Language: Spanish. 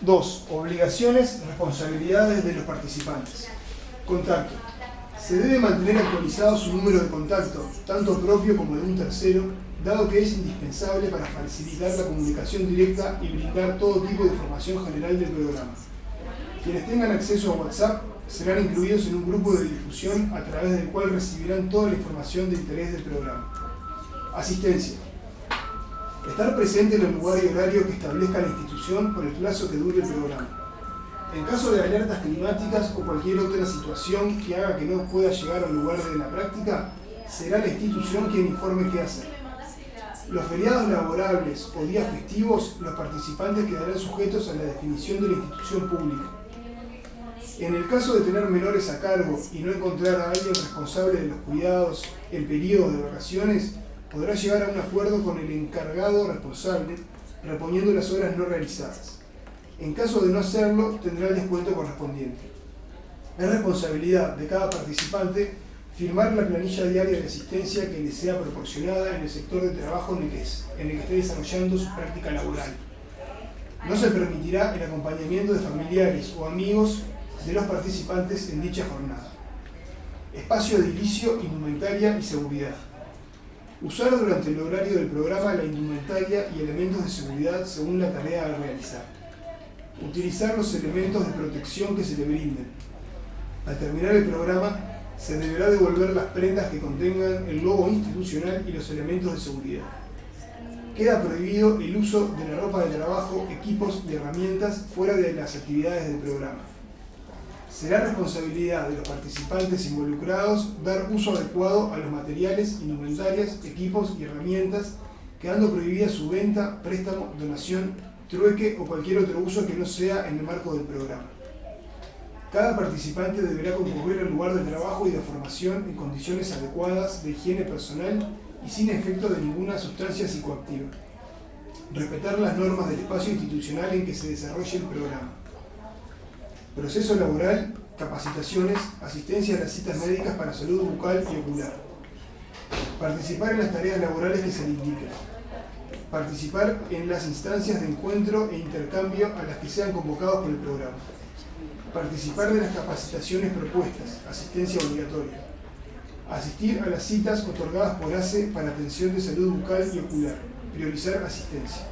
2. Obligaciones, responsabilidades de los participantes. Contacto. Se debe mantener actualizado su número de contacto, tanto propio como de un tercero, dado que es indispensable para facilitar la comunicación directa y brindar todo tipo de información general del programa. Quienes tengan acceso a WhatsApp serán incluidos en un grupo de difusión a través del cual recibirán toda la información de interés del programa. Asistencia. Estar presente en el lugar y horario que establezca la institución por el plazo que dure el programa. En caso de alertas climáticas o cualquier otra situación que haga que no pueda llegar al lugar de la práctica, será la institución quien informe qué hacer. Los feriados laborables o días festivos, los participantes quedarán sujetos a la definición de la institución pública. En el caso de tener menores a cargo y no encontrar a alguien responsable de los cuidados el periodo de vacaciones, podrá llegar a un acuerdo con el encargado responsable, reponiendo las horas no realizadas. En caso de no hacerlo, tendrá el descuento correspondiente. Es responsabilidad de cada participante firmar la planilla diaria de asistencia que le sea proporcionada en el sector de trabajo en el que, en el esté desarrollando su práctica laboral. No se permitirá el acompañamiento de familiares o amigos de los participantes en dicha jornada. Espacio de inicio, indumentaria y seguridad. Usar durante el horario del programa la indumentaria y elementos de seguridad según la tarea a realizar. Utilizar los elementos de protección que se le brinden. Al terminar el programa, se deberá devolver las prendas que contengan el logo institucional y los elementos de seguridad. Queda prohibido el uso de la ropa de trabajo, equipos y herramientas fuera de las actividades del programa. Será responsabilidad de los participantes involucrados dar uso adecuado a los materiales, indumentarias, equipos y herramientas, quedando prohibida su venta, préstamo, donación, trueque o cualquier otro uso que no sea en el marco del programa. Cada participante deberá concurrir al lugar de trabajo y de formación en condiciones adecuadas de higiene personal y sin efecto de ninguna sustancia psicoactiva. Respetar las normas del espacio institucional en que se desarrolle el programa proceso laboral, capacitaciones, asistencia a las citas médicas para salud bucal y ocular. Participar en las tareas laborales que se le indiquen. Participar en las instancias de encuentro e intercambio a las que sean convocados por el programa. Participar de las capacitaciones propuestas, asistencia obligatoria. Asistir a las citas otorgadas por ACE para atención de salud bucal y ocular. Priorizar asistencia